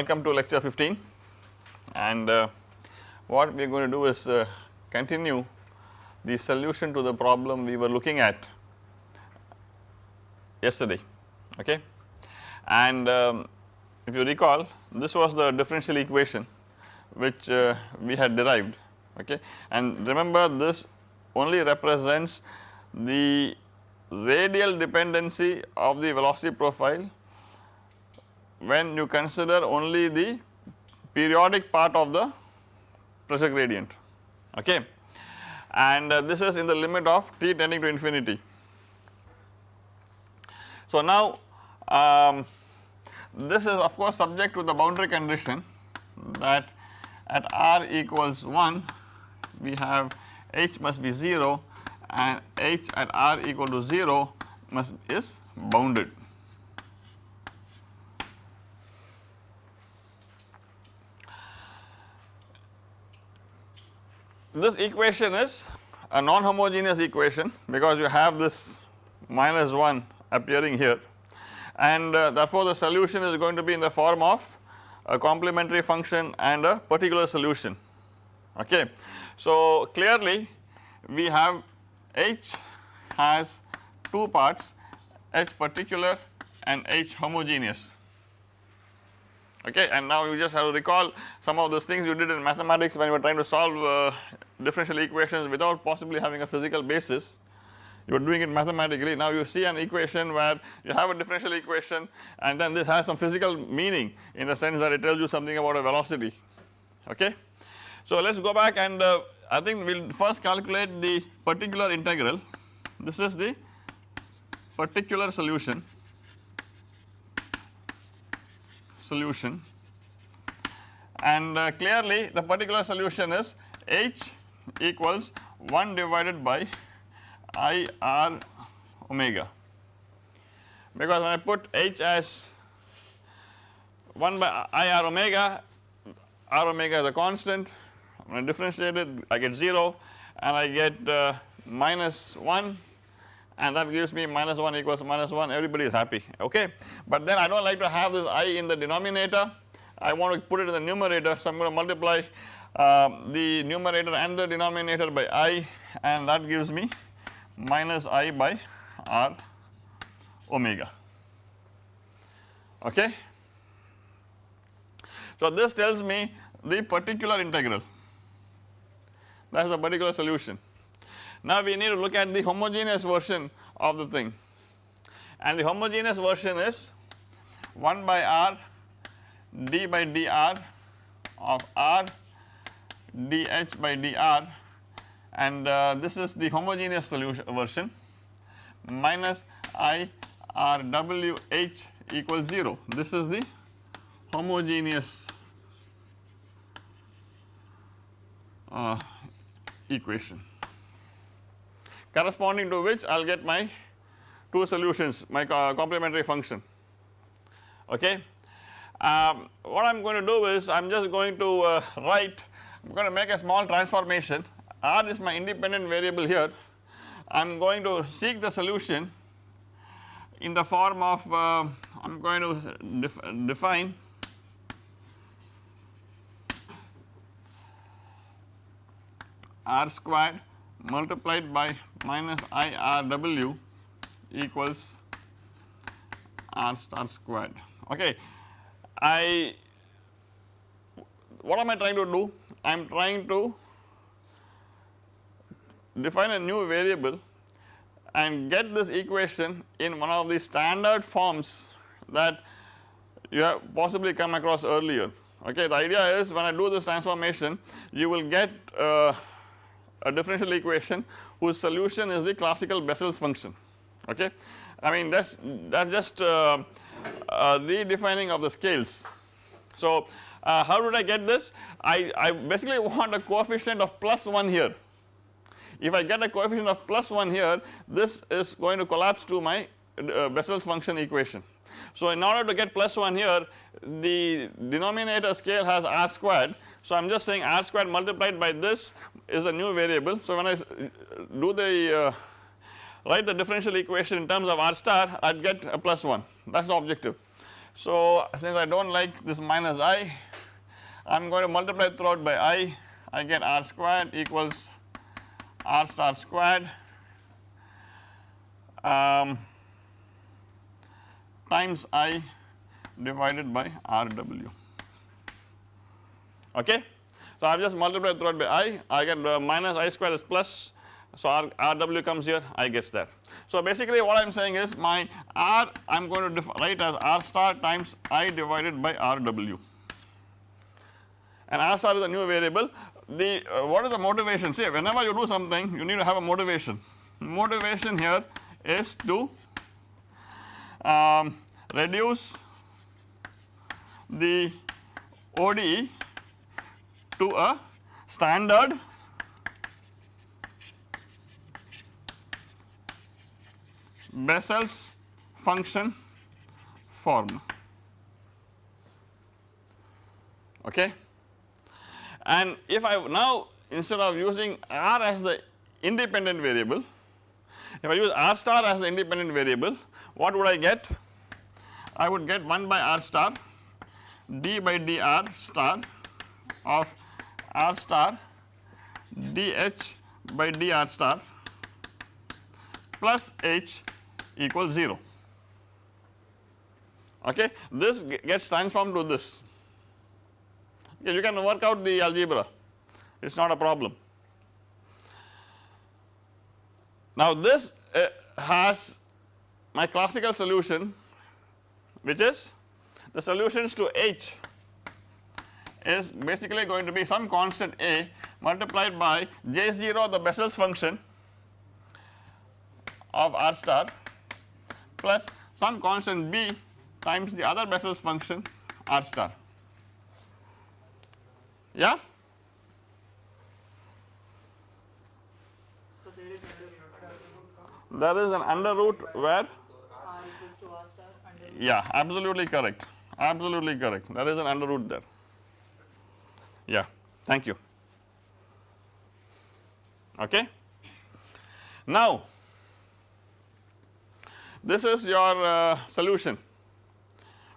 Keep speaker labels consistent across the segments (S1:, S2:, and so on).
S1: Welcome to lecture 15 and uh, what we are going to do is uh, continue the solution to the problem we were looking at yesterday okay? And um, if you recall this was the differential equation which uh, we had derived okay? And remember this only represents the radial dependency of the velocity profile when you consider only the periodic part of the pressure gradient okay and uh, this is in the limit of t tending to infinity. So now um, this is of course subject to the boundary condition that at r equals 1 we have h must be 0 and h at r equal to 0 must is bounded. This equation is a non-homogeneous equation because you have this minus 1 appearing here. And uh, therefore the solution is going to be in the form of a complementary function and a particular solution. Okay. So clearly we have H has two parts H particular and H homogeneous okay and now you just have to recall some of those things you did in mathematics when you were trying to solve uh, differential equations without possibly having a physical basis. You are doing it mathematically. Now you see an equation where you have a differential equation and then this has some physical meaning in the sense that it tells you something about a velocity. Okay. So let us go back and uh, I think we will first calculate the particular integral. This is the particular solution solution. And uh, clearly the particular solution is H equals 1 divided by I R omega. Because when I put H as 1 by I R omega, R omega is a constant. When I differentiate it I get 0 and I get uh, minus 1 and that gives me minus 1 equals minus 1 everybody is happy okay. But then I do not like to have this i in the denominator I want to put it in the numerator so I am going to multiply uh, the numerator and the denominator by i and that gives me minus i by r omega okay. So this tells me the particular integral that is the particular solution now we need to look at the homogeneous version of the thing. And the homogeneous version is 1 by r d by dr of r dh by dr. And uh, this is the homogeneous solution version minus i r w h equals 0 this is the homogeneous uh, equation corresponding to which I will get my two solutions my complementary function. Okay. Um, what I am going to do is I am just going to uh, write I am going to make a small transformation. R is my independent variable here. I am going to seek the solution in the form of uh, I am going to def define r squared multiplied by minus IRW equals R star squared okay. I what am I trying to do? I am trying to define a new variable and get this equation in one of the standard forms that you have possibly come across earlier okay. The idea is when I do this transformation you will get uh, a differential equation whose solution is the classical Bessel's function okay. I mean that is that is just uh, uh, redefining of the scales. So uh, how did I get this? I, I basically want a coefficient of plus 1 here. If I get a coefficient of plus 1 here this is going to collapse to my uh, Bessel's function equation. So in order to get plus 1 here the denominator scale has r squared so I am just saying r squared multiplied by this is a new variable. So when I do the uh, write the differential equation in terms of r star I would get a plus 1 that is the objective. So since I do not like this minus i I am going to multiply throughout by i I get r squared equals r star squared um, times i divided by rw okay. So I have just multiplied throughout by i. I get uh, minus i square is plus. So r, rw comes here. I gets there. So basically what I am saying is my r I am going to write as r star times i divided by rw and r star is a new variable. The uh, what is the motivation? See whenever you do something you need to have a motivation. Motivation here is to um, reduce the ODE to a standard. Bessel's function form. Okay? And if I now instead of using r as the independent variable if I use r star as the independent variable what would I get? I would get 1 by r star d by dr star of r star dh by dr star plus h equals 0 okay this gets transformed to this. Okay, you can work out the algebra. It is not a problem. Now this uh, has my classical solution which is the solutions to H is basically going to be some constant A multiplied by J0 the Bessel's function of R star plus some constant b times the other Bessel's function r star. Yeah.
S2: So there is
S1: There is an under root where?
S2: R equals to r star under
S1: yeah absolutely correct. Absolutely correct. There is an under root there yeah thank you okay. Now this is your uh, solution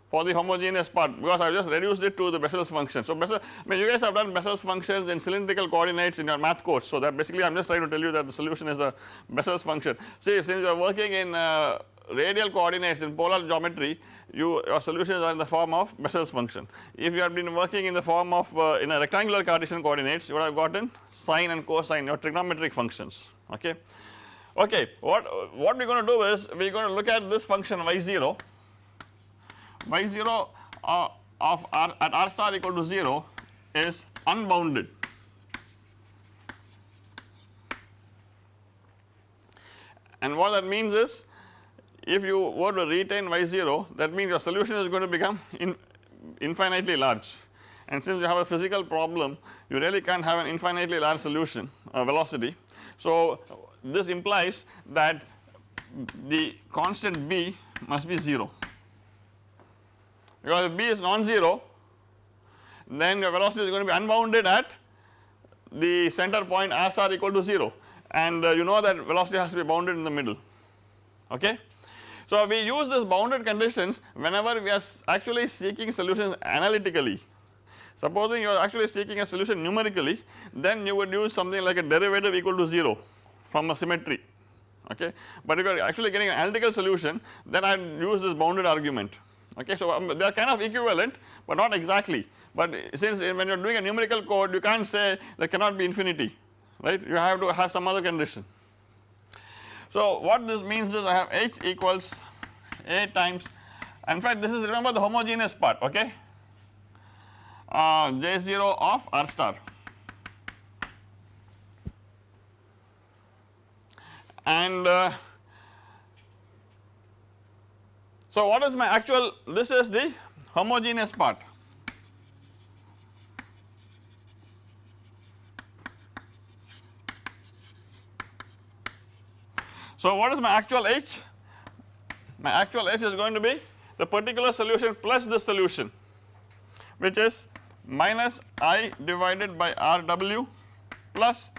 S1: for the homogeneous part because I have just reduced it to the Bessel's function. So Bessel, I mean you guys have done Bessel's functions in cylindrical coordinates in your math course. So that basically I am just trying to tell you that the solution is a Bessel's function. See since you are working in uh, radial coordinates in polar geometry you your solutions are in the form of Bessel's function. If you have been working in the form of uh, in a rectangular Cartesian coordinates you would have gotten sine and cosine your trigonometric functions okay. Okay, what, what we are going to do is we are going to look at this function y0, y0 uh, of r at r star equal to 0 is unbounded. And what that means is if you were to retain y0 that means your solution is going to become in infinitely large and since you have a physical problem you really can't have an infinitely large solution uh, velocity. So this implies that the constant b must be 0 because if b is non-zero then your velocity is going to be unbounded at the center point r star equal to 0 and uh, you know that velocity has to be bounded in the middle okay. So we use this bounded conditions whenever we are actually seeking solutions analytically supposing you are actually seeking a solution numerically then you would use something like a derivative equal to 0 from a symmetry okay. But if you are actually getting an analytical solution then I use this bounded argument okay. So um, they are kind of equivalent but not exactly but since when you are doing a numerical code you can't say there cannot be infinity right you have to have some other condition. So what this means is I have H equals A times in fact this is remember the homogeneous part okay? Uh, J0 of R star. And uh, so what is my actual this is the homogeneous part so what is my actual H? My actual H is going to be the particular solution plus the solution which is minus I divided by RW plus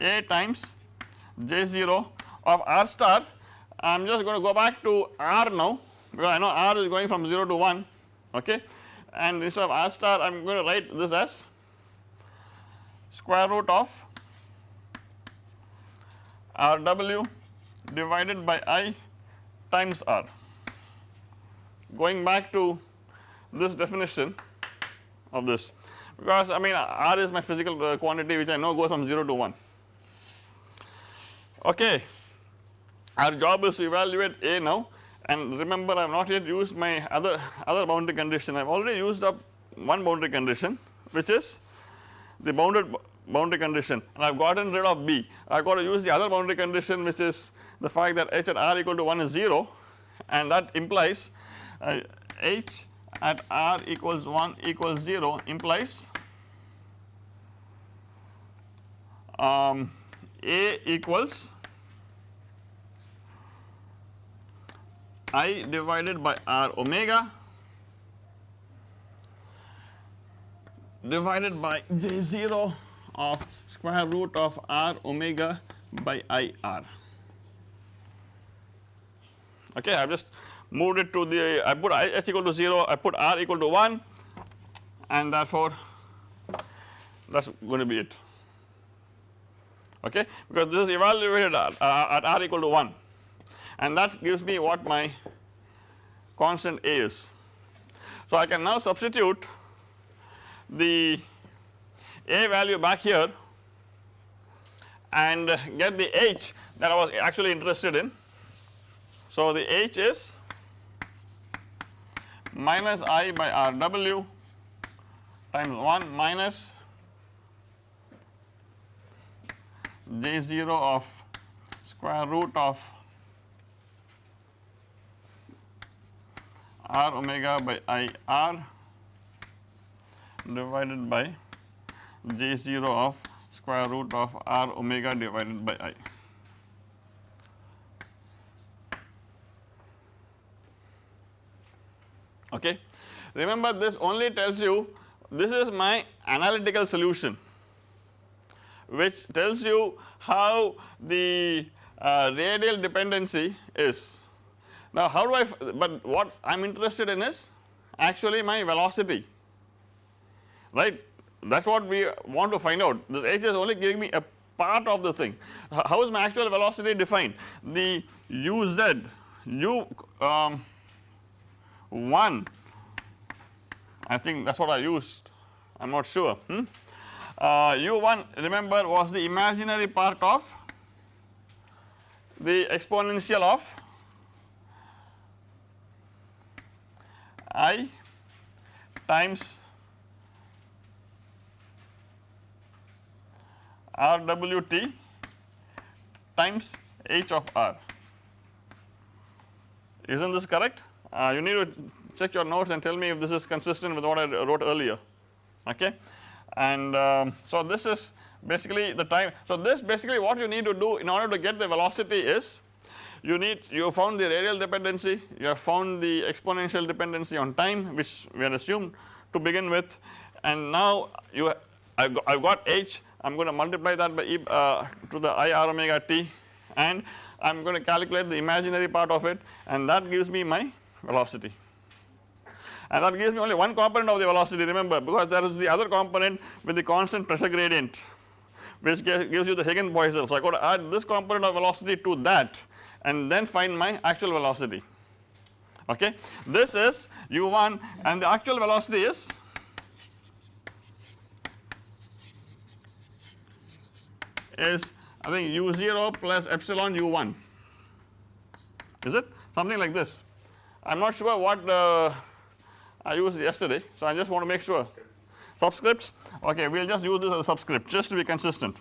S1: A times J0 of R star. I am just going to go back to R now because I know r is going from 0 to 1 okay? And instead of r star I am going to write this as square root of rw divided by i times r. Going back to this definition of this because I mean r is my physical uh, quantity which I know goes from 0 to 1 okay. Our job is to evaluate A now. And remember I have not yet used my other other boundary condition. I have already used up one boundary condition which is the bounded boundary condition. And I have gotten rid of B. I have got to use the other boundary condition which is the fact that h at r equal to 1 is 0 and that implies uh, h at r equals 1 equals 0 implies um, A equals I divided by R omega divided by J0 of square root of R omega by IR. Okay, I have just moved it to the I put h equal to 0 I put r equal to 1 and therefore that is going to be it okay because this is evaluated at, uh, at r equal to 1 and that gives me what my constant a is. So I can now substitute the a value back here and get the h that I was actually interested in. So the h is minus i by rw times 1 minus j0 of square root of r omega by i r divided by j0 of square root of r omega divided by i. okay. Remember this only tells you this is my analytical solution which tells you how the uh, radial dependency is. Now how do I but what I am interested in is actually my velocity right that is what we want to find out this h is only giving me a part of the thing. How is my actual velocity defined? The uz u um, 1 I think that is what I used. I am not sure. Hmm? uh, u1 remember was the imaginary part of? The exponential of? I times rwt times h of r. Is not this correct uh, you need to check your notes and tell me if this is consistent with what I wrote earlier. Okay? And um, so this is basically the time so this basically what you need to do in order to get the velocity is you need you found the radial dependency you have found the exponential dependency on time which we had assumed to begin with and now you I have got h I am going to multiply that by e uh, to the i r omega t and I am going to calculate the imaginary part of it and that gives me my velocity. And that gives me only one component of the velocity remember because there is the other component with the constant pressure gradient which gives you the Hagen-Poiseuille. So I to add this component of velocity to that and then find my actual velocity. Okay. This is u1 and the actual velocity is is I think u0 plus epsilon u1 is it? Something like this I am not sure what uh, I used yesterday so I just want to make sure. Subscripts? Okay we will just use this as a subscript just to be consistent.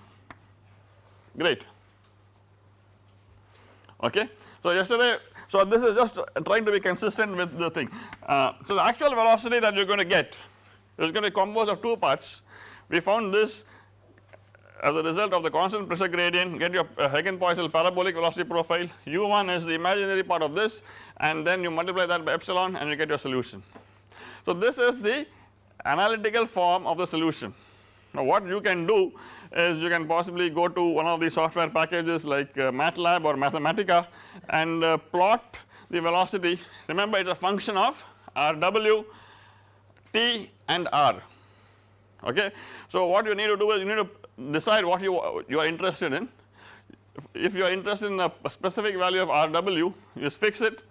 S1: Great. Okay. So yesterday so this is just trying to be consistent with the thing. Uh, so the actual velocity that you are going to get is going to be composed of two parts. We found this as a result of the constant pressure gradient get your uh, Hagen-Poiseuille parabolic velocity profile u1 is the imaginary part of this and then you multiply that by epsilon and you get your solution. So this is the analytical form of the solution. Now what you can do is you can possibly go to one of the software packages like uh, MATLAB or Mathematica and uh, plot the velocity remember it is a function of rw t and r okay. So what you need to do is you need to decide what you you are interested in if you are interested in a, a specific value of rw you just fix it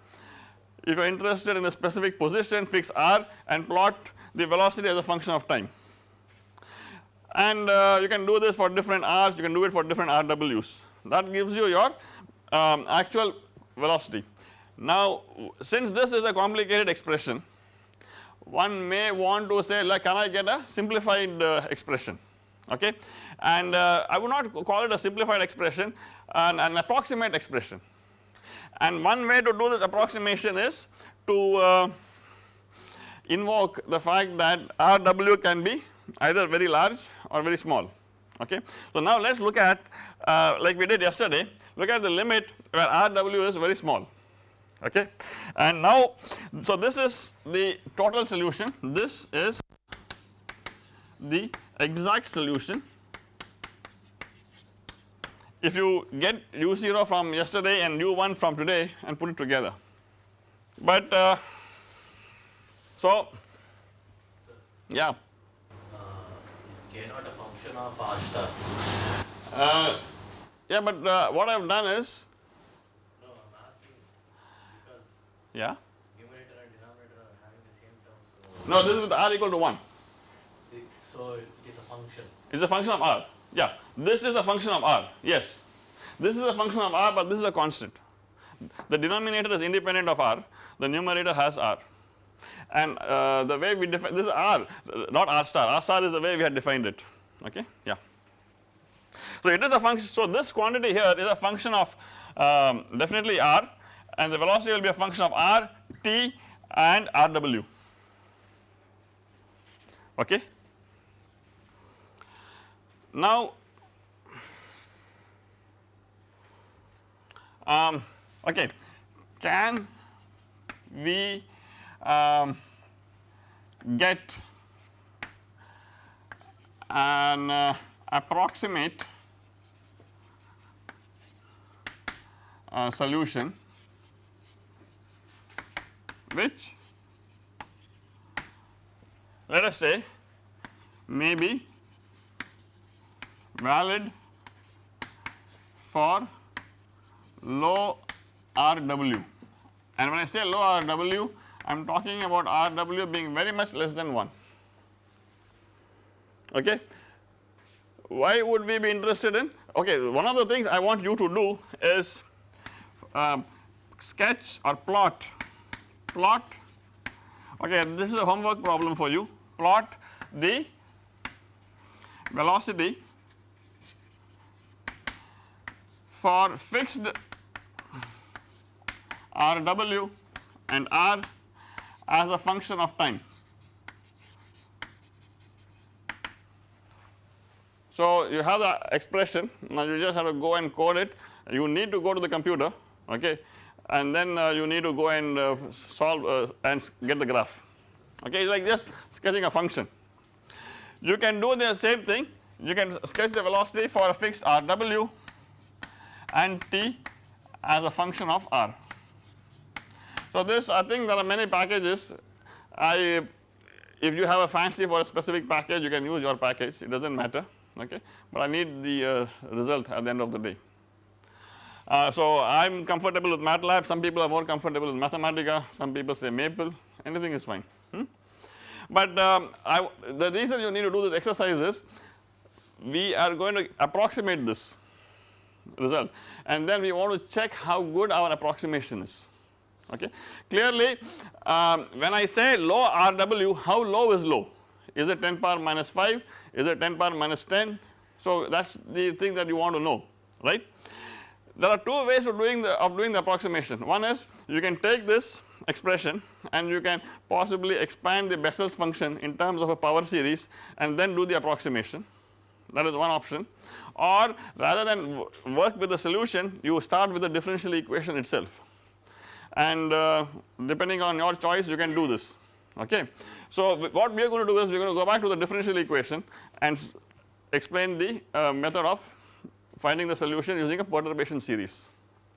S1: if you are interested in a specific position fix r and plot the velocity as a function of time and uh, you can do this for different r's you can do it for different rw's that gives you your um, actual velocity. Now since this is a complicated expression one may want to say like can I get a simplified uh, expression? Okay? And uh, I would not call it a simplified expression an, an approximate expression. And one way to do this approximation is to uh, invoke the fact that Rw can be either very large or very small. Okay. So now let us look at uh, like we did yesterday look at the limit where Rw is very small okay? And now so this is the total solution. This is the exact solution. If you get u0 from yesterday and u1 from today and put it together. But uh, so yeah.
S3: Uh, is J not a function of R star?
S1: uh, yeah but uh, what I have done is
S3: No, I'm asking because
S1: yeah?
S3: Numerator and denominator are having the same term. So,
S1: no this is with r equal to 1
S3: it, so it is a function.
S1: it is a function of r. Yeah. This is a function of r. Yes. This is a function of r but this is a constant. The denominator is independent of r. The numerator has r. And uh, the way we define this is r not r star. R star is the way we had defined it. Okay? Yeah. So it is a function so this quantity here is a function of um, definitely r and the velocity will be a function of r t and rw okay. Now um, okay. Can we um, get an uh, approximate uh, solution which let us say may be valid for low RW and when I say low RW I am talking about RW being very much less than 1 okay. Why would we be interested in? Okay one of the things I want you to do is um, sketch or plot plot. Okay this is a homework problem for you. Plot the velocity for fixed Rw and R as a function of time. So you have the expression. Now you just have to go and code it. You need to go to the computer okay and then uh, you need to go and uh, solve uh, and get the graph okay it's like just sketching a function. You can do the same thing you can sketch the velocity for a fixed Rw and t as a function of r. So this I think there are many packages I if you have a fancy for a specific package you can use your package it does not matter okay but I need the uh, result at the end of the day. Uh, so I am comfortable with MATLAB. Some people are more comfortable with Mathematica. Some people say Maple. Anything is fine. Hmm? but um, I, the reason you need to do this exercise is we are going to approximate this result. And then we want to check how good our approximation is. Okay. Clearly um, when I say low RW how low is low? Is it 10 power minus 5 is it 10 power minus 10 so that is the thing that you want to know right. There are two ways of doing the of doing the approximation. One is you can take this expression and you can possibly expand the Bessel's function in terms of a power series and then do the approximation. That is one option. Or rather than work with the solution you start with the differential equation itself. And uh, depending on your choice you can do this. Okay. So what we are going to do is we are going to go back to the differential equation and explain the uh, method of finding the solution using a perturbation series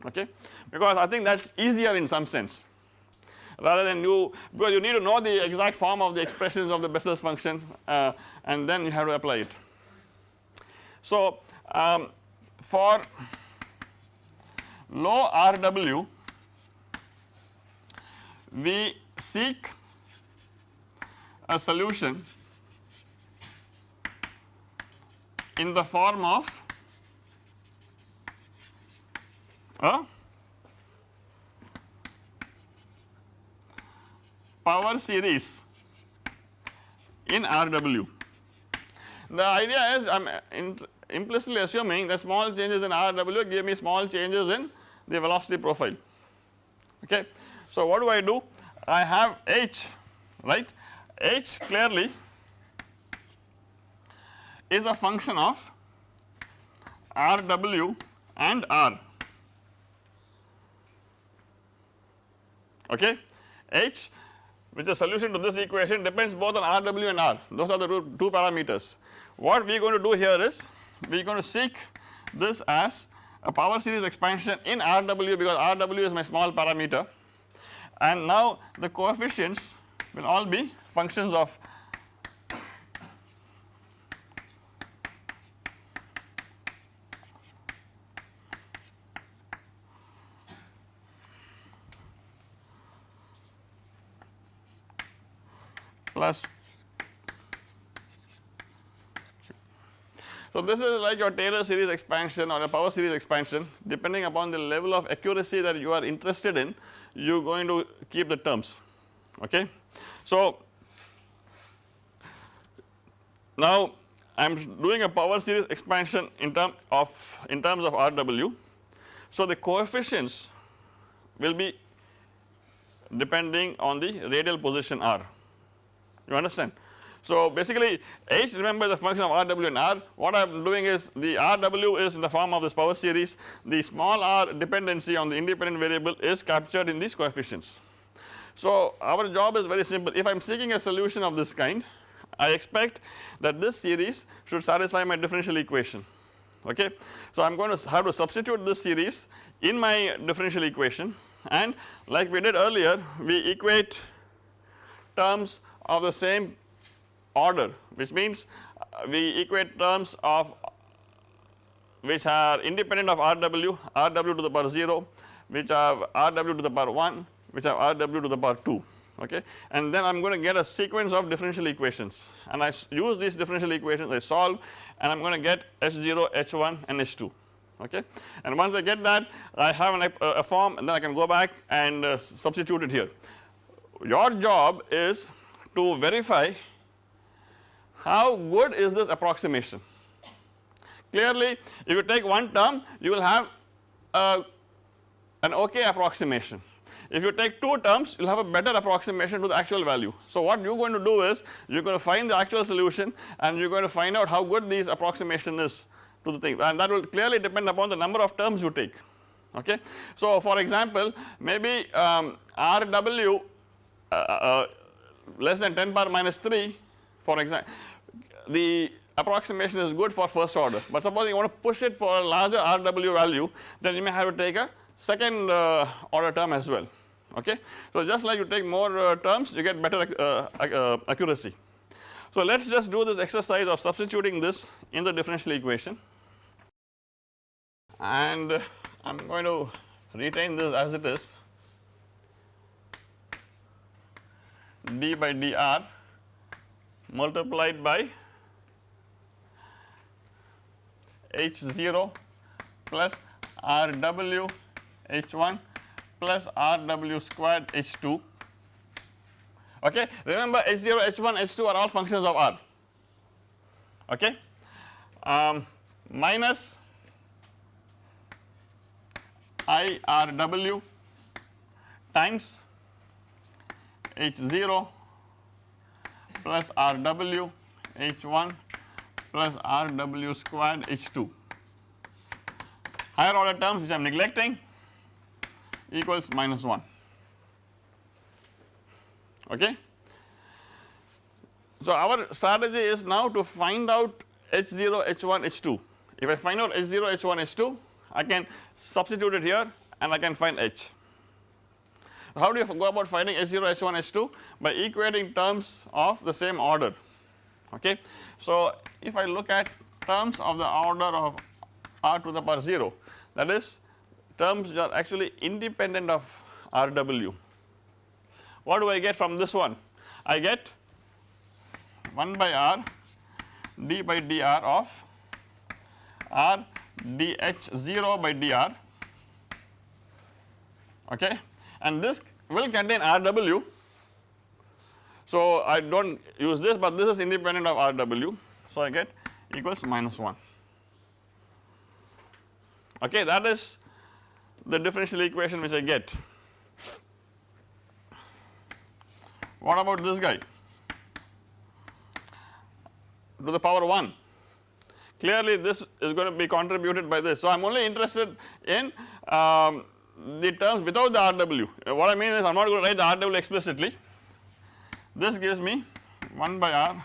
S1: okay because I think that is easier in some sense rather than you because you need to know the exact form of the expressions of the Bessel's function uh, and then you have to apply it. So um, for low RW we seek a solution in the form of a power series in RW. The idea is I am implicitly assuming that small changes in RW give me small changes in the velocity profile okay. So what do I do? I have H right H clearly is a function of RW and R okay? H which is solution to this equation depends both on RW and R. Those are the two parameters. What we are going to do here is we are going to seek this as a power series expansion in RW because RW is my small parameter. And now the coefficients will all be functions of plus So this is like your Taylor series expansion or a power series expansion depending upon the level of accuracy that you are interested in you are going to keep the terms okay. So now I am doing a power series expansion in term of in terms of RW. So the coefficients will be depending on the radial position r you understand. So basically H remember the function of Rw and R what I am doing is the Rw is in the form of this power series the small r dependency on the independent variable is captured in these coefficients. So our job is very simple if I am seeking a solution of this kind I expect that this series should satisfy my differential equation okay. So I am going to have to substitute this series in my differential equation and like we did earlier we equate terms of the same order which means uh, we equate terms of which are independent of Rw, Rw to the power 0 which have Rw to the power 1 which have Rw to the power 2 okay? And then I am going to get a sequence of differential equations. And I use these differential equations I solve and I am going to get H0, H1 and H2 okay? And once I get that I have an, a, a form and then I can go back and uh, substitute it here. Your job is to verify how good is this approximation. Clearly if you take one term you will have a, an okay approximation. If you take two terms you will have a better approximation to the actual value. So what you are going to do is you are going to find the actual solution and you are going to find out how good this approximation is to the thing and that will clearly depend upon the number of terms you take okay. So for example maybe um, RW uh, uh, less than 10 power minus 3 for example the approximation is good for first order but suppose you want to push it for a larger RW value then you may have to take a second uh, order term as well okay. So just like you take more uh, terms you get better uh, uh accuracy. So let us just do this exercise of substituting this in the differential equation and I am going to retain this as it is d by dr multiplied by H0 plus RW H1 plus RW squared H2 okay. Remember H0, H1, H2 are all functions of R okay um, minus IRW times H0 plus RW H1 plus RW squared H2. Higher order terms which I am neglecting equals minus 1 okay. So our strategy is now to find out H0, H1, H2. If I find out H0, H1, H2 I can substitute it here and I can find H. How do you go about finding H0, H1, H2? By equating terms of the same order okay. So if I look at terms of the order of r to the power 0 that is terms are actually independent of Rw. What do I get from this one? I get 1 by r d by dr of r dh0 by dr okay and this will contain Rw. So I do not use this but this is independent of Rw so I get equals minus 1 okay that is the differential equation which I get. What about this guy to the power 1 clearly this is going to be contributed by this. So I am only interested in um, the terms without the RW what I mean is I am not going to write the RW explicitly. This gives me 1 by R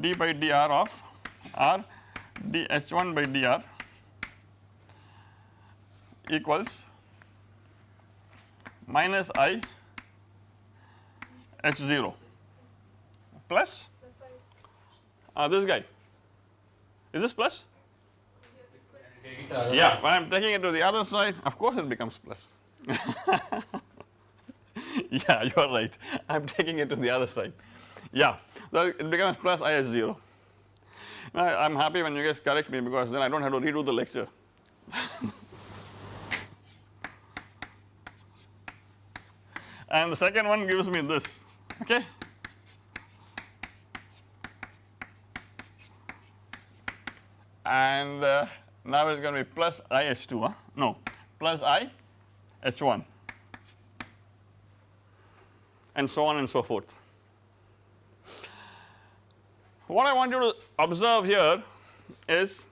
S1: d by dr of R dh1 by dr equals minus I h0 plus uh, this guy. Is this plus yeah when I am taking it to the other side. Of course it becomes plus. Yeah you are right. I am taking it to the other side. Yeah so it becomes plus IS0 now I am happy when you guys correct me because then I do not have to redo the lecture. And the second one gives me this okay? And uh, now it's going to be plus IH2 huh? no plus I H1 and so on and so forth. What I want you to observe here is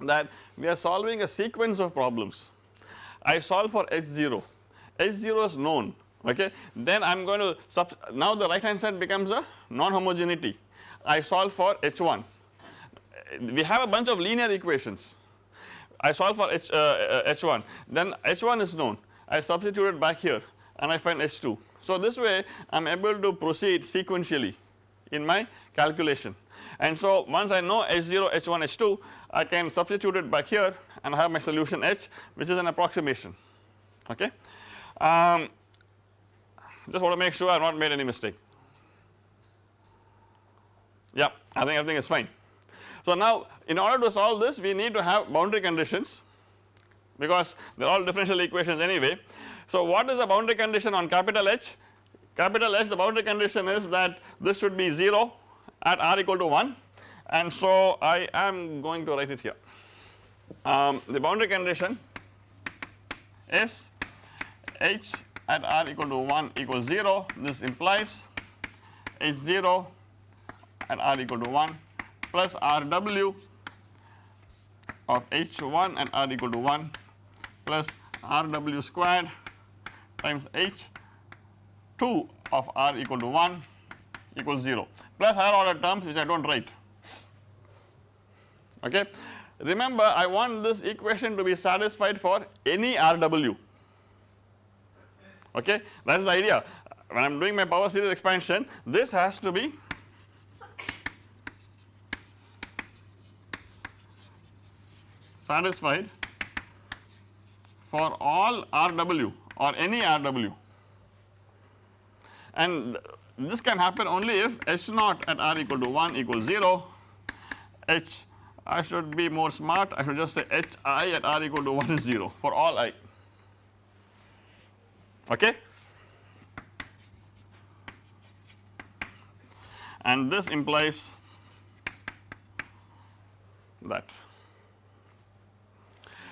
S1: that we are solving a sequence of problems. I solve for H0, H0 is known okay then I am going to now the right hand side becomes a non homogeneity I solve for H1 we have a bunch of linear equations I solve for H, uh, H1 then H1 is known I substitute it back here and I find H2 so this way I am able to proceed sequentially in my calculation and so once I know H0, H1, H2 I can substitute it back here and I have my solution H which is an approximation okay. Um, just want to make sure I have not made any mistake. Yeah, I think everything is fine. So now in order to solve this we need to have boundary conditions because they are all differential equations anyway. So what is the boundary condition on capital H? Capital H the boundary condition is that this should be 0 at r equal to 1 and so I am going to write it here. Um, the boundary condition is H at r equal to 1 equals 0 this implies H0 at r equal to 1 plus Rw of H1 at r equal to 1 plus Rw squared times H2 of r equal to 1 equals 0 plus higher order terms which I do not write. Okay. Remember I want this equation to be satisfied for any Rw okay? That is the idea. When I am doing my power series expansion this has to be satisfied for all RW or any RW and this can happen only if H naught at R equal to 1 equals 0 H I should be more smart. I should just say H i at R equal to 1 is 0 for all i. Okay? And this implies that.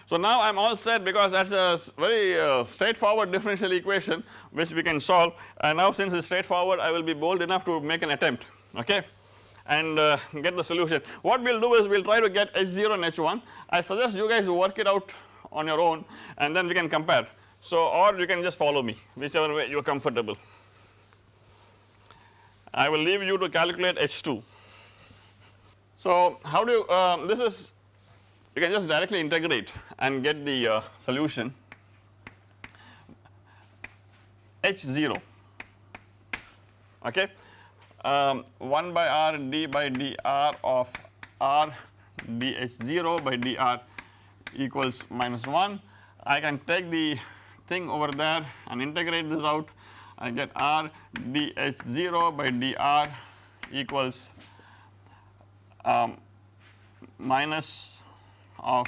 S1: So now I am all set because that is a very uh, straightforward differential equation which we can solve and now since it is straightforward I will be bold enough to make an attempt okay and uh, get the solution. What we will do is we will try to get H0 and H1 I suggest you guys work it out on your own and then we can compare so or you can just follow me whichever way you are comfortable. I will leave you to calculate H2. So how do you uh, this is you can just directly integrate and get the uh, solution. H 0 okay? Um, 1 by r d by dr of r dh 0 by dr equals minus 1. I can take the thing over there and integrate this out. I get r dh 0 by dr equals um, minus of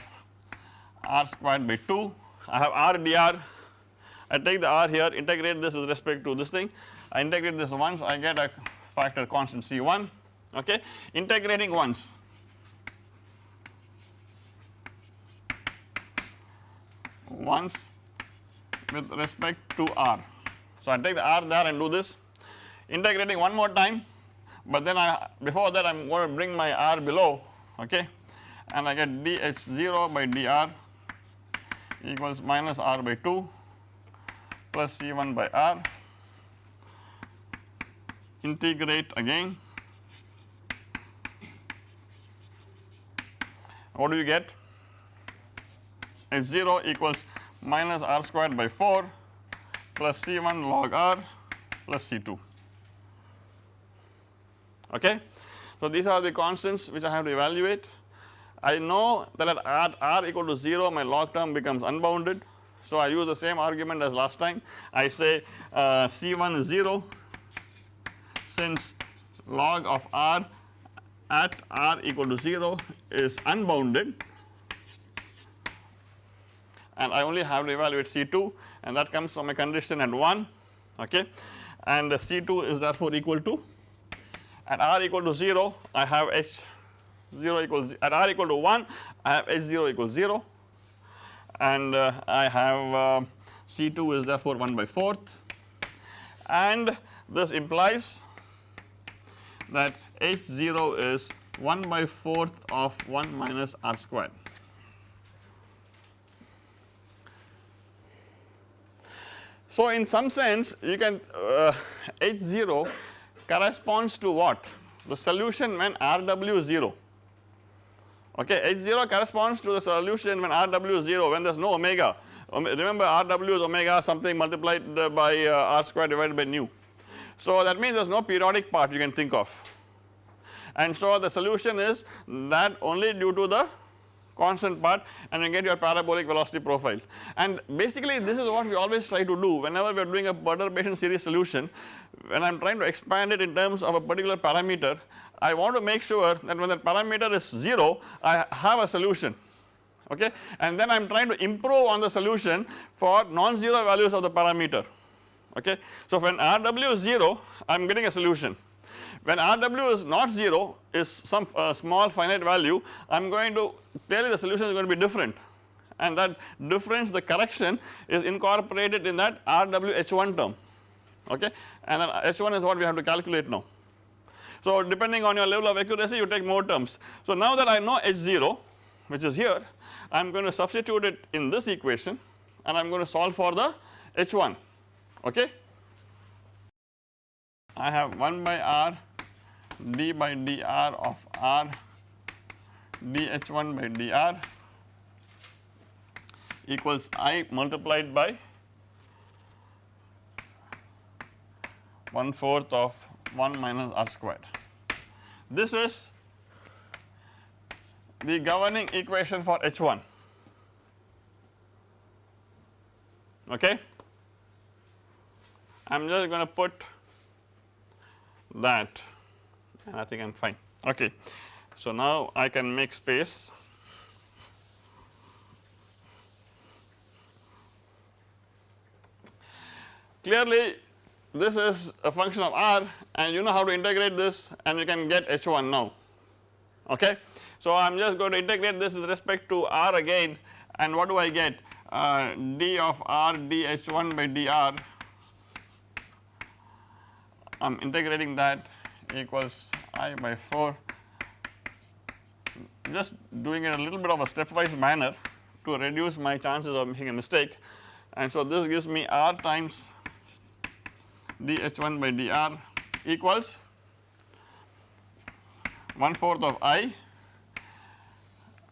S1: r squared by 2 I have r dr. I take the r here integrate this with respect to this thing. I integrate this once I get a factor constant C1 okay? Integrating once. Once with respect to r. So I take the r there and do this. Integrating one more time but then I before that I am going to bring my r below okay and I get dh0 by dr equals minus r by 2 plus c1 by r. Integrate again. What do you get? H0 equals minus r squared by 4 plus c1 log r plus c2 okay. So these are the constants which I have to evaluate I know that at r, r equal to 0 my log term becomes unbounded. So I use the same argument as last time. I say uh, c1 is 0 since log of r at r equal to 0 is unbounded. And I only have to evaluate C2 and that comes from a condition at 1 okay? And C2 is therefore equal to at r equal to 0 I have h 0 equals at r equal to 1 I have h 0 equals 0 and uh, I have uh, C2 is therefore 1 by 4th and this implies that h 0 is 1 by 4th of 1 minus r squared. So in some sense you can uh, h 0 corresponds to what? The solution when Rw 0 okay h 0 corresponds to the solution when Rw is 0 when there is no omega. Remember Rw is omega something multiplied by uh, r square divided by nu. So that means there is no periodic part you can think of. And so the solution is that only due to the constant part and you get your parabolic velocity profile. And basically this is what we always try to do whenever we are doing a perturbation series solution. When I am trying to expand it in terms of a particular parameter I want to make sure that when the parameter is 0 I have a solution okay and then I am trying to improve on the solution for non-zero values of the parameter okay. So when Rw is 0 I am getting a solution when Rw is not 0 is some uh, small finite value I am going to clearly the solution is going to be different and that difference the correction is incorporated in that Rw h1 term okay and then h1 is what we have to calculate now. So depending on your level of accuracy you take more terms. So now that I know h0 which is here I am going to substitute it in this equation and I am going to solve for the h1 okay. I have 1 by r d by dr of r dh1 by dr equals i multiplied by 1 fourth of 1 minus r squared. This is the governing equation for H1 okay. I am just going to put that and I think I am fine okay. So now I can make space clearly this is a function of r and you know how to integrate this and you can get h1 now. Okay. So I am just going to integrate this with respect to r again and what do I get? Uh, d of r dh1 by dr I am integrating that equals i by 4 just doing it a little bit of a stepwise manner to reduce my chances of making a mistake. And so this gives me r times dh1 by dr equals 1 fourth of i.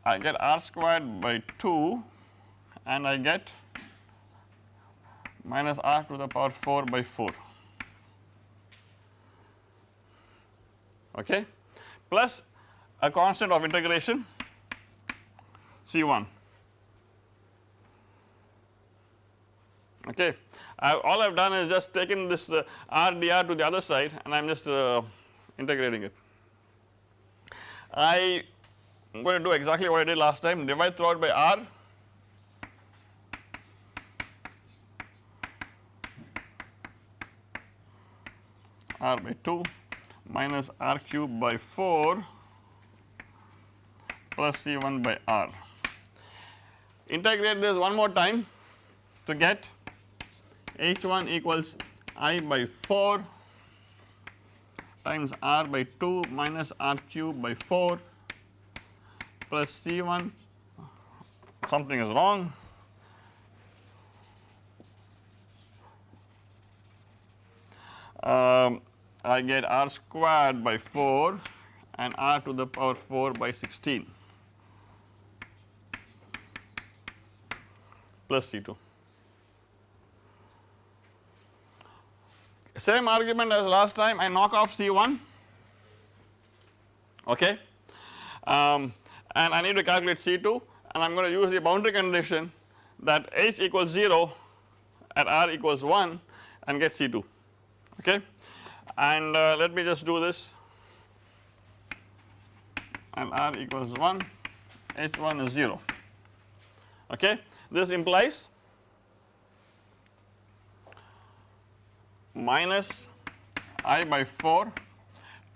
S1: I get r squared by 2 and I get minus r to the power 4 by 4 okay? Plus a constant of integration C1 okay. I, all I have done is just taken this uh, r dr to the other side and I am just uh, integrating it. I am going to do exactly what I did last time divide throughout by r r by 2 minus r cube by 4 plus C1 by R. Integrate this one more time to get H1 equals I by 4 times R by 2 minus R cube by 4 plus C1 something is wrong um, I get R squared by 4 and R to the power 4 by 16 plus C2. Same argument as last time. I knock off C1 okay? Um, and I need to calculate C2 and I am going to use the boundary condition that H equals 0 at R equals 1 and get C2 okay? And uh, let me just do this. And R equals 1 H1 is 0 okay? This implies minus I by 4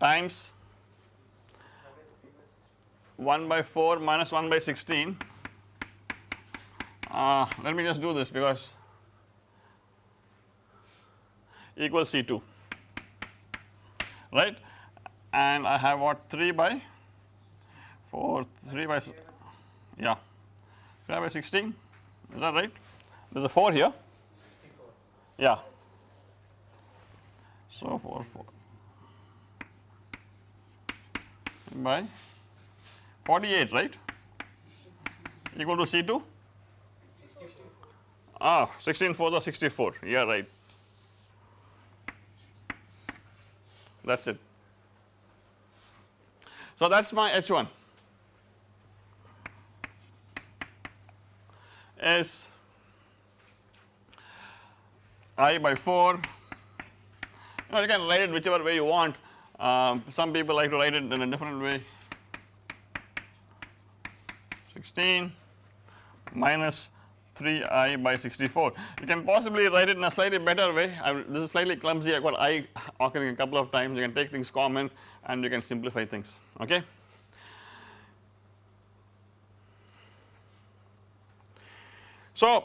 S1: times 1 by 4 minus 1 by 16 uh, let me just do this because equals C2 right? And I have what 3 by 4 3 by yeah 3 by 16 is that right? There is a 4 here. Yeah so 4 4 by 48 right? Equal to C2 ah 16 4 the 64 yeah right. That is it. So that is my H1 is I by 4 you can write it whichever way you want. Um, some people like to write it in a different way. 16 minus 3i by 64. You can possibly write it in a slightly better way. I, this is slightly clumsy. I got i occurring a couple of times. You can take things common and you can simplify things. Okay. So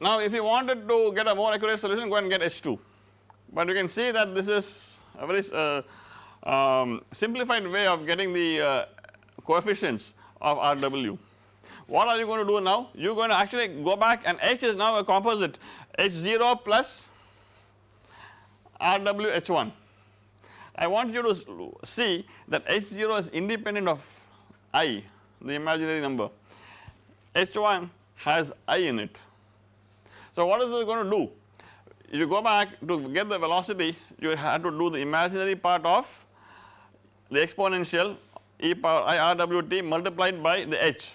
S1: now if you wanted to get a more accurate solution go and get H2 but you can see that this is a very uh, um, simplified way of getting the uh, coefficients of RW what are you going to do now? You are going to actually go back and H is now a composite H0 plus RWH1. I want you to see that H0 is independent of I the imaginary number H1 has I in it. So what is it going to do? You go back to get the velocity you have to do the imaginary part of the exponential e power i r w t multiplied by the h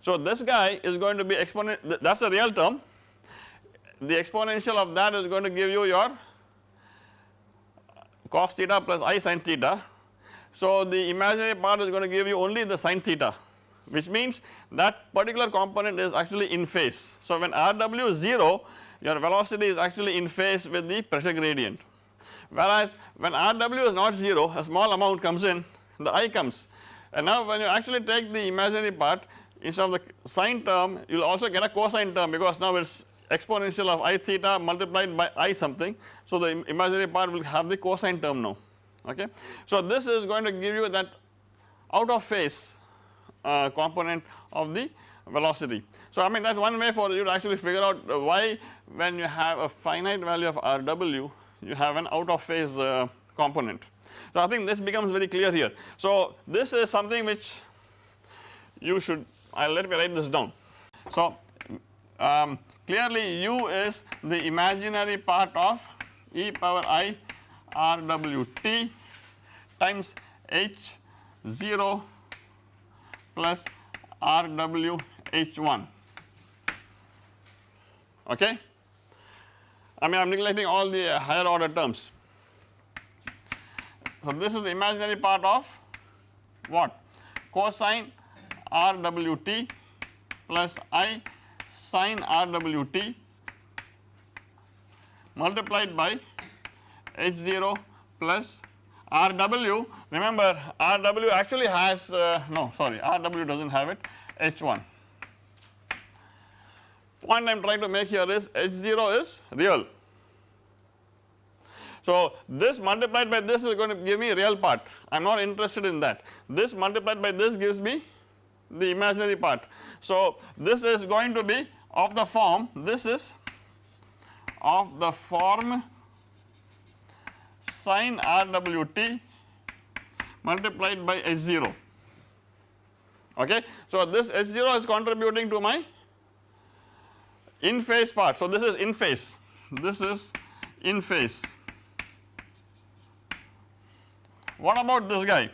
S1: so this guy is going to be exponent that is a real term the exponential of that is going to give you your cos theta plus i sin theta. So the imaginary part is going to give you only the sin theta which means that particular component is actually in phase. So when Rw is 0 your velocity is actually in phase with the pressure gradient whereas when Rw is not 0 a small amount comes in the i comes and now when you actually take the imaginary part instead of the sine term you will also get a cosine term because now it is exponential of i theta multiplied by i something. So the imaginary part will have the cosine term now okay. So this is going to give you that out of phase uh, component of the velocity. So I mean that is one way for you to actually figure out why when you have a finite value of Rw you have an out of phase uh, component. So I think this becomes very clear here. So this is something which you should I let me write this down. So um, clearly u is the imaginary part of e power i r w t times h 0 plus r w h 1 okay. I mean I am neglecting all the higher order terms. So this is the imaginary part of what? Cosine r w t plus i sine r w t multiplied by h 0 plus r w. Remember r w actually has uh, no sorry r w does not have it. H 1 point I am trying to make here is h 0 is real. So this multiplied by this is going to give me real part I am not interested in that this multiplied by this gives me the imaginary part. So this is going to be of the form this is of the form sine RWT multiplied by H0 okay. So this H0 is contributing to my in phase part. So this is in phase, this is in phase. What about this guy?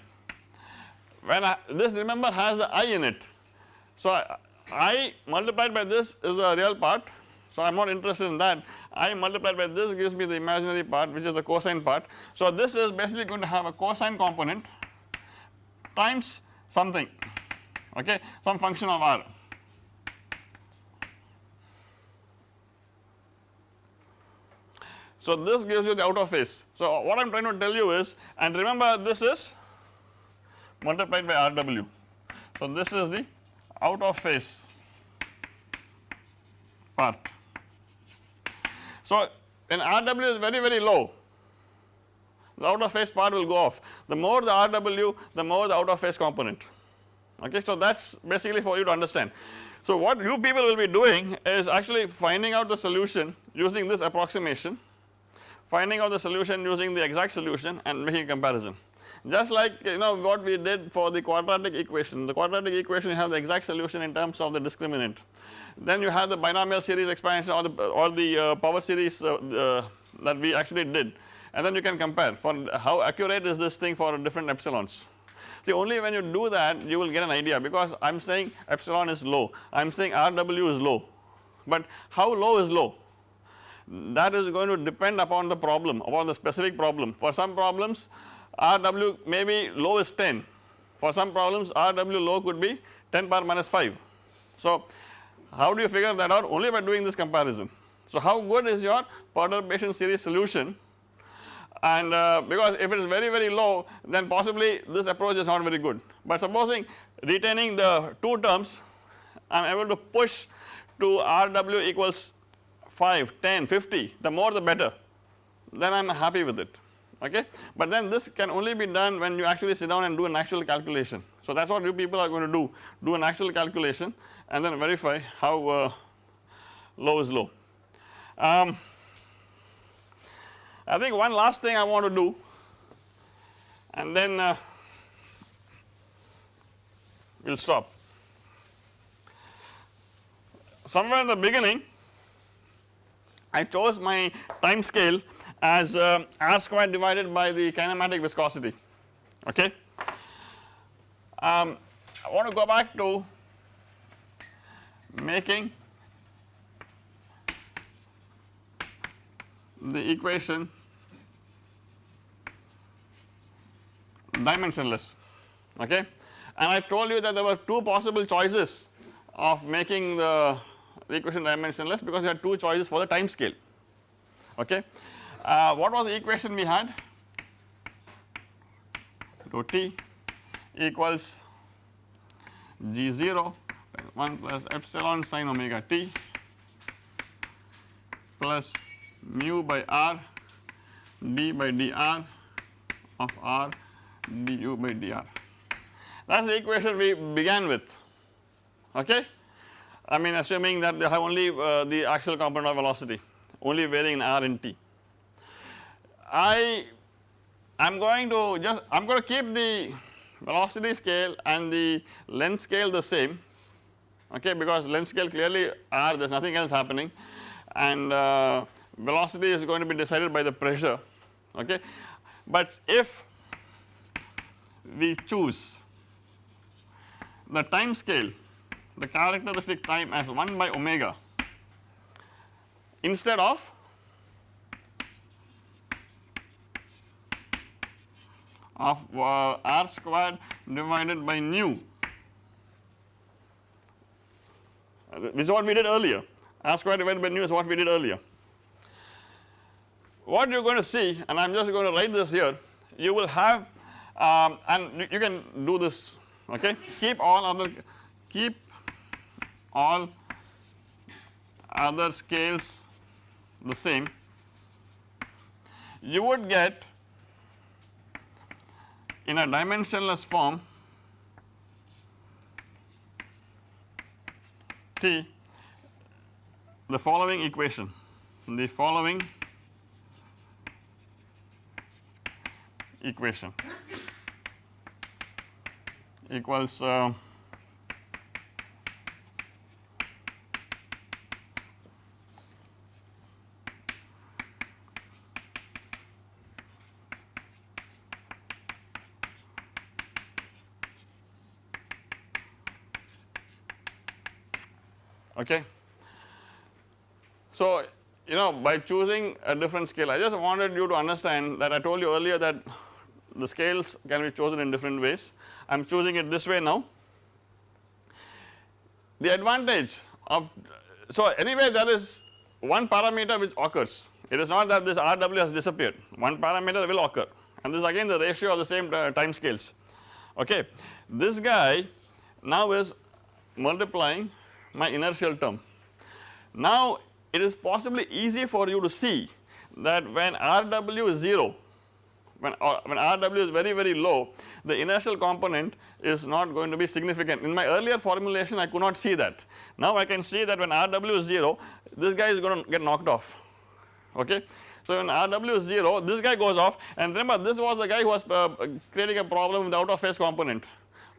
S1: When I, this remember has the i in it. So I, i multiplied by this is the real part. So I am not interested in that. i multiplied by this gives me the imaginary part which is the cosine part. So this is basically going to have a cosine component times something okay some function of r. So this gives you the out of phase. So what I am trying to tell you is and remember this is multiplied by Rw. So this is the out of phase part. So when Rw is very very low the out of phase part will go off the more the Rw the more the out of phase component okay. So that is basically for you to understand. So what you people will be doing is actually finding out the solution using this approximation finding out the solution using the exact solution and making a comparison. Just like you know what we did for the quadratic equation, the quadratic equation you have the exact solution in terms of the discriminant. Then you have the binomial series expansion or the or the uh, power series uh, uh, that we actually did and then you can compare for how accurate is this thing for different epsilons. See only when you do that you will get an idea because I am saying epsilon is low, I am saying RW is low, but how low is low? That is going to depend upon the problem upon the specific problem. For some problems RW maybe low is 10, for some problems RW low could be 10 power minus 5. So how do you figure that out only by doing this comparison. So how good is your perturbation series solution and uh, because if it is very very low then possibly this approach is not very good but supposing retaining the two terms I am able to push to RW equals 5, 10, 50 the more the better then I am happy with it okay. But then this can only be done when you actually sit down and do an actual calculation. So that is what you people are going to do, do an actual calculation and then verify how uh, low is low. Um, I think one last thing I want to do and then uh, we will stop. Somewhere in the beginning I chose my time scale as uh, r squared divided by the kinematic viscosity okay. Um, I want to go back to making the equation dimensionless okay and I told you that there were two possible choices of making the the equation dimensionless because we had two choices for the time scale okay. Uh, what was the equation we had rho t equals g0 1 plus epsilon sine omega t plus mu by r d by dr of r du by dr. That is the equation we began with okay. I mean assuming that they have only uh, the axial component of velocity only varying in r and t. I am going to just I am going to keep the velocity scale and the length scale the same okay because length scale clearly r there is nothing else happening and uh, velocity is going to be decided by the pressure okay. But if we choose the time scale the characteristic time as 1 by omega. Instead of of uh, r squared divided by nu. This is what we did earlier. r squared divided by nu is what we did earlier. What you are going to see and I am just going to write this here you will have um, and you can do this okay? Keep all other keep all other scales the same you would get in a dimensionless form T the following equation the following equation equals uh, okay. So you know by choosing a different scale I just wanted you to understand that I told you earlier that the scales can be chosen in different ways I am choosing it this way now. The advantage of so anyway there is one parameter which occurs it is not that this RW has disappeared one parameter will occur and this is again the ratio of the same uh, time scales okay. This guy now is multiplying my inertial term. Now it is possibly easy for you to see that when RW is 0 when, when RW is very very low the inertial component is not going to be significant. In my earlier formulation I could not see that. Now I can see that when RW is 0 this guy is going to get knocked off. Okay. So when RW is 0 this guy goes off. And remember this was the guy who was uh, creating a problem with the out of phase component.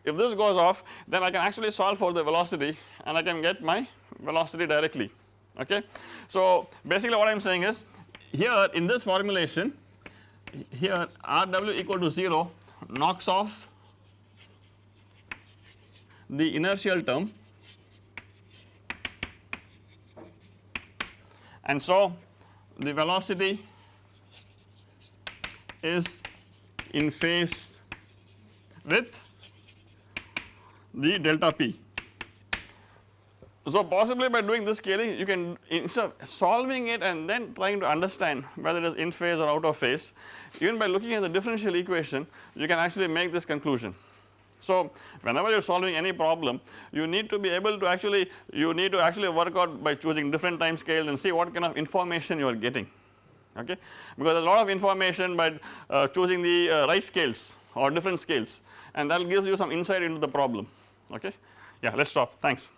S1: If this goes off then I can actually solve for the velocity and I can get my velocity directly okay. So basically what I am saying is here in this formulation here Rw equal to 0 knocks off the inertial term and so the velocity is in phase with the delta p. So possibly by doing this scaling you can instead of solving it and then trying to understand whether it is in phase or out of phase even by looking at the differential equation you can actually make this conclusion. So whenever you are solving any problem you need to be able to actually you need to actually work out by choosing different time scales and see what kind of information you are getting okay because a lot of information by uh, choosing the uh, right scales or different scales and that gives you some insight into the problem okay. Yeah let us stop thanks.